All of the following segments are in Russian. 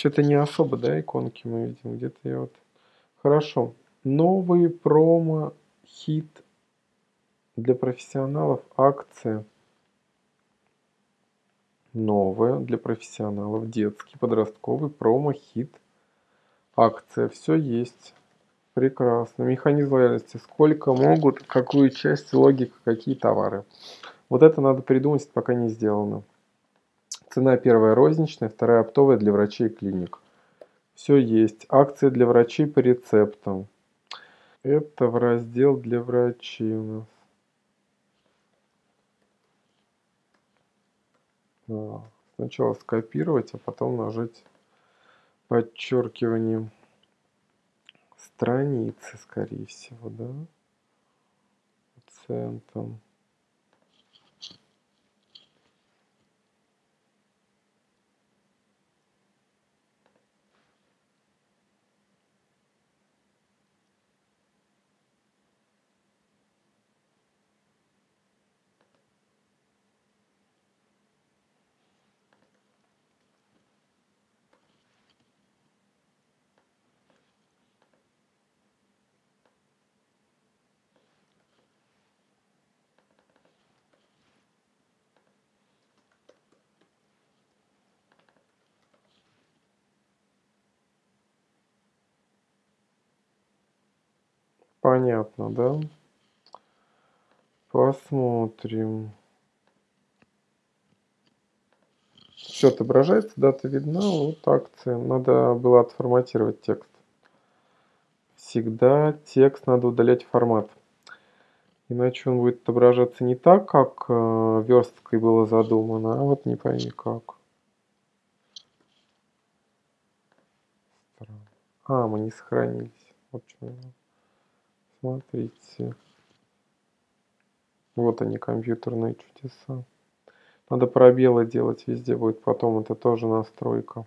Что-то не особо, да, иконки мы видим. Где-то я вот... Хорошо. Новый промо-хит для профессионалов. Акция. Новая для профессионалов. Детский, подростковый промо-хит. Акция. Все есть. Прекрасно. Механизм лояльности. Сколько могут, какую часть, логика, какие товары. Вот это надо придумать, пока не сделано. Цена первая розничная, вторая оптовая для врачей и клиник. Все есть. Акции для врачей по рецептам. Это в раздел для врачей у нас. Сначала скопировать, а потом нажать подчеркивание страницы, скорее всего, да? Центом. Понятно, да? Посмотрим. Все отображается, дата видна, вот акция. Надо было отформатировать текст. Всегда текст надо удалять формат. Иначе он будет отображаться не так, как э, версткой было задумано, а вот не пойми как. А, мы не сохранились. Вот что Смотрите. Вот они, компьютерные чудеса. Надо пробелы делать везде будет потом. Это тоже настройка.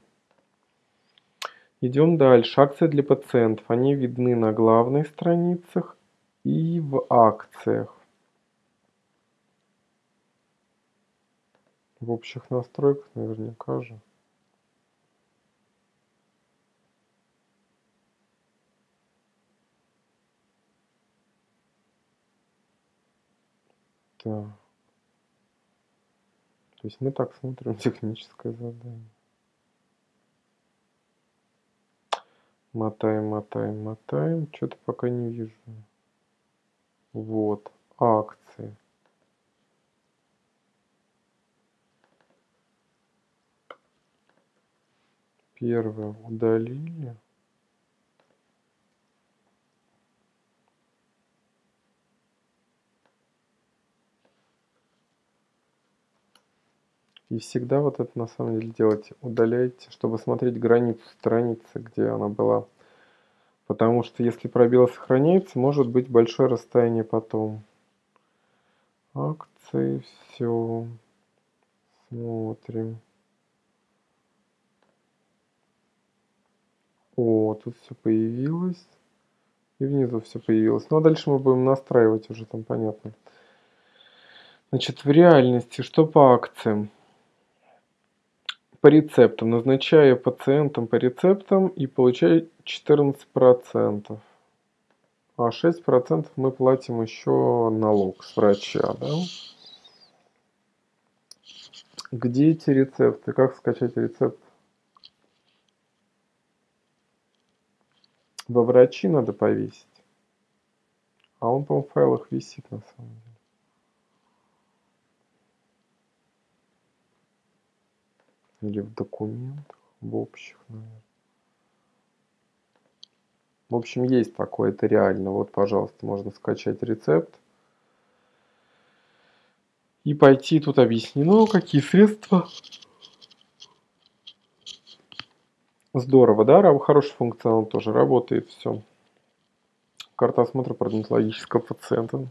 Идем дальше. Акции для пациентов. Они видны на главных страницах и в акциях. В общих настройках наверняка же. Так. То есть мы так смотрим техническое задание. Мотаем, мотаем, мотаем. Что-то пока не вижу. Вот. Акции. Первое удалили. И всегда вот это на самом деле делайте. Удаляйте, чтобы смотреть границу страницы, где она была. Потому что если пробел сохраняется, может быть большое расстояние потом. Акции, все. Смотрим. О, тут все появилось. И внизу все появилось. Ну а дальше мы будем настраивать уже, там понятно. Значит, в реальности, что по акциям? По рецептам. Назначаю пациентам по рецептам и получаю 14%. А 6% мы платим еще налог с врача. Да? Где эти рецепты? Как скачать рецепт? Во врачи надо повесить. А он, по-моему, в файлах висит на самом деле. Или в документах, в общих, наверное. В общем, есть такое, это реально. Вот, пожалуйста, можно скачать рецепт. И пойти, тут объяснено, какие средства. Здорово, да? Хороший функционал тоже работает, все. Карта осмотра парадонтологического пациента.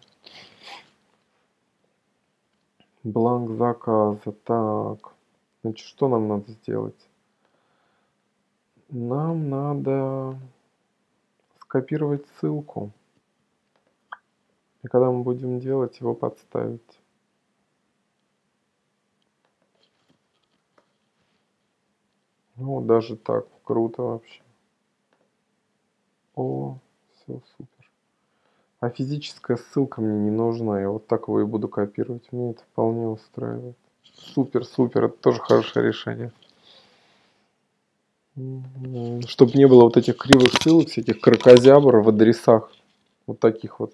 Бланк заказа. Так. Значит, что нам надо сделать? Нам надо скопировать ссылку. И когда мы будем делать, его подставить. Ну, даже так. Круто вообще. О, все супер. А физическая ссылка мне не нужна. Я вот так его и буду копировать. Мне это вполне устраивает. Супер, супер. Это тоже хорошее решение. Чтобы не было вот этих кривых ссылок, всяких крокозябр в адресах. Вот таких вот.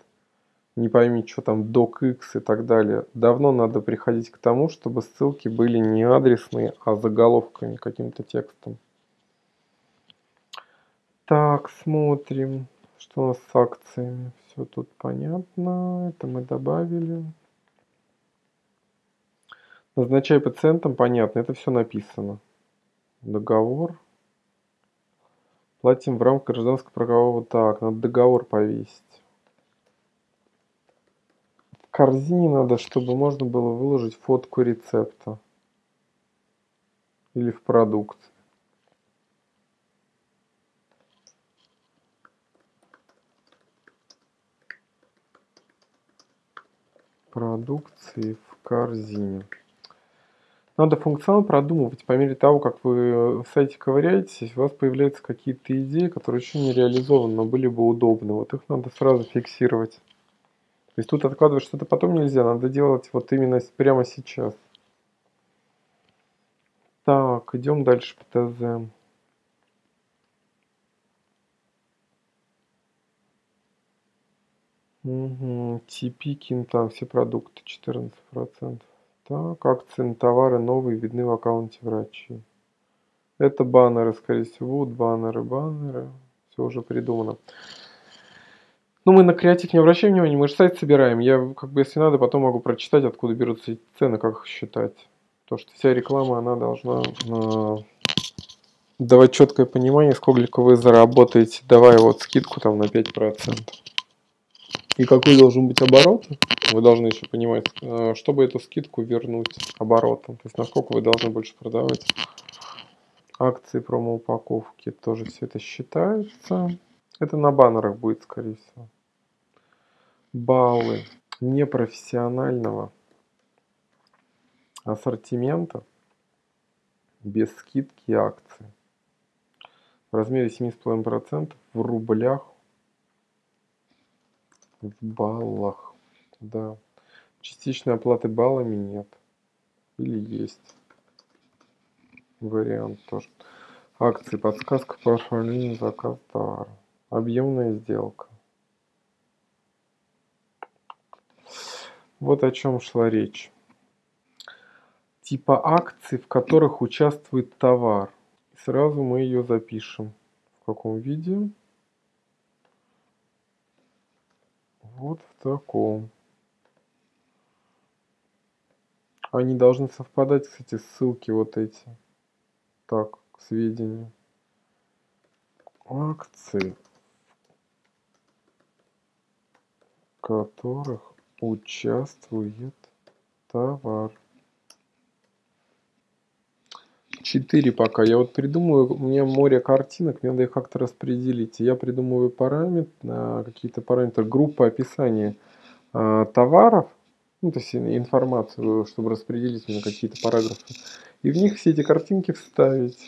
Не пойми, что там docx и так далее. Давно надо приходить к тому, чтобы ссылки были не адресные, а заголовками, каким-то текстом. Так, смотрим, что у нас с акциями. Все тут понятно. Это мы добавили. Назначай пациентам, понятно, это все написано. Договор. Платим в рамках гражданского правового. Так, надо договор повесить. В корзине надо, чтобы можно было выложить фотку рецепта. Или в продукт. Продукции в корзине. Надо функционал продумывать по мере того, как вы в сайте ковыряетесь, у вас появляются какие-то идеи, которые еще не реализованы, но были бы удобны. Вот их надо сразу фиксировать. То есть тут откладывать что-то потом нельзя, надо делать вот именно прямо сейчас. Так, идем дальше по ТЗ. Угу. TP, Кинтан, все продукты 14%. Так, акции на товары новые видны в аккаунте врачей. Это баннеры, скорее всего, баннеры, баннеры. Все уже придумано. Ну, мы на креатив не обращаем внимания, мы же сайт собираем. Я, как бы, если надо, потом могу прочитать, откуда берутся эти цены, как их считать. То, что вся реклама, она должна э, давать четкое понимание, сколько вы заработаете, давая вот скидку там на 5%. И какой должен быть оборот? Вы должны еще понимать, э, чтобы эту скидку вернуть оборотом. То есть насколько вы должны больше продавать. Акции промоупаковки тоже все это считается. Это на баннерах будет, скорее всего. Баллы непрофессионального ассортимента без скидки акции в размере 7,5% в рублях в баллах. Да. Частичной оплаты баллами нет. Или есть. Вариант тоже. Акции. Подсказка по оформлению заказ товара. Объемная сделка. Вот о чем шла речь. Типа акций, в которых участвует товар. Сразу мы ее запишем. В каком виде? Вот в таком. Они должны совпадать, кстати, ссылки вот эти. Так, к сведению. Акции, в которых участвует товар. 4 пока. Я вот придумаю, у меня море картинок, мне надо их как-то распределить. Я придумываю параметр, какие-то параметры, группы описания э, товаров, ну, то есть информацию, чтобы распределить на какие-то параграфы. И в них все эти картинки вставить.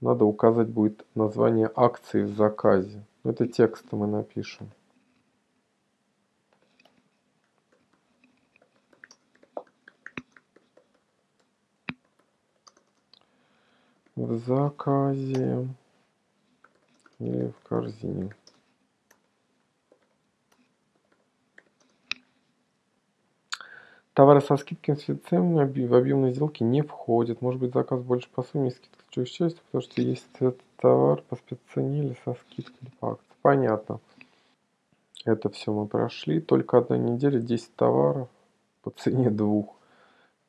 Надо указать будет название акции в заказе. Это текстом мы напишем. В заказе или в корзине. Товары со скидками с ценами в объемной сделке не входят. Может быть заказ больше по сумме скидка чего счастья, потому что есть этот товар по спеццене или со скидкой по акции. Понятно. Это все мы прошли. Только одна неделя, 10 товаров по цене двух.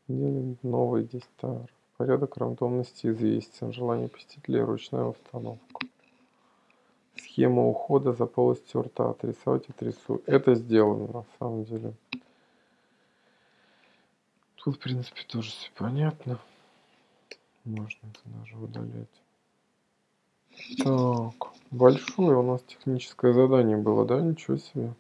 Неделя новые 10 товаров. Порядок рандомности известен. Желание посетителя ручная установка. Схема ухода за полостью рта. Отрисовать отрисую. Это сделано на самом деле. Тут, в принципе, тоже все понятно. Можно это даже удалять. Так, большое у нас техническое задание было, да? Ничего себе.